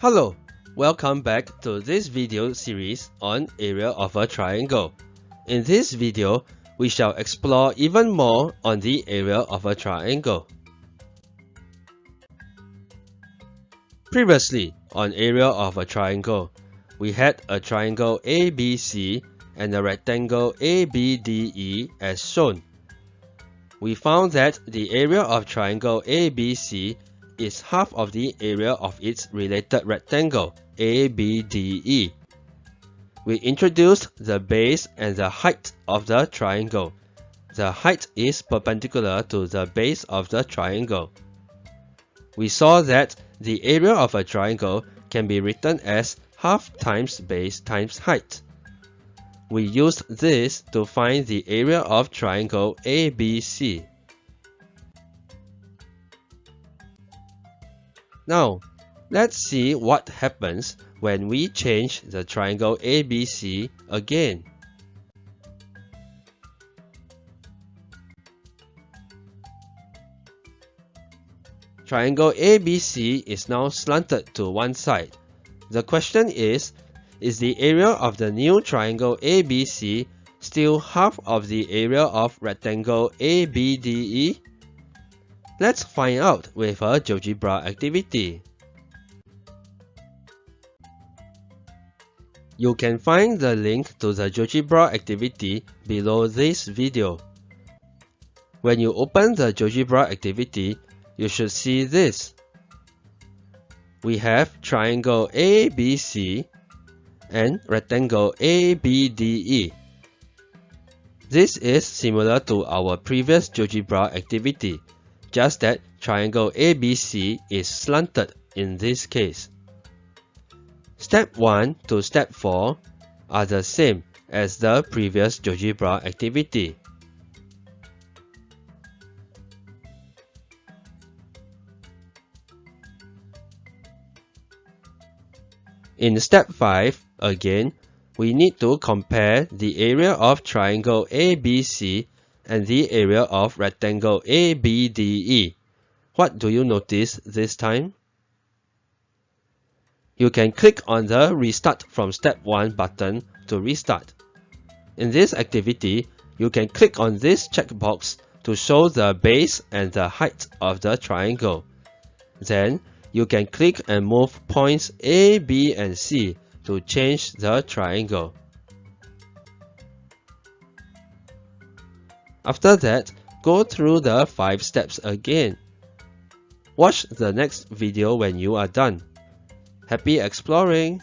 Hello, welcome back to this video series on area of a triangle. In this video, we shall explore even more on the area of a triangle. Previously, on area of a triangle, we had a triangle ABC and a rectangle ABDE as shown. We found that the area of triangle ABC is half of the area of its related rectangle ABDE. We introduced the base and the height of the triangle. The height is perpendicular to the base of the triangle. We saw that the area of a triangle can be written as half times base times height. We used this to find the area of triangle ABC. Now, let's see what happens when we change the triangle ABC again. Triangle ABC is now slanted to one side. The question is, is the area of the new triangle ABC still half of the area of rectangle ABDE? Let's find out with a GeoGebra activity. You can find the link to the GeoGebra activity below this video. When you open the GeoGebra activity, you should see this. We have triangle ABC and rectangle ABDE. This is similar to our previous GeoGebra activity just that triangle ABC is slanted in this case. Step 1 to step 4 are the same as the previous GeoGebra activity. In step 5, again, we need to compare the area of triangle ABC and the area of rectangle ABDE. What do you notice this time? You can click on the Restart from Step 1 button to restart. In this activity, you can click on this checkbox to show the base and the height of the triangle. Then, you can click and move points A, B, and C to change the triangle. After that, go through the 5 steps again. Watch the next video when you are done. Happy exploring!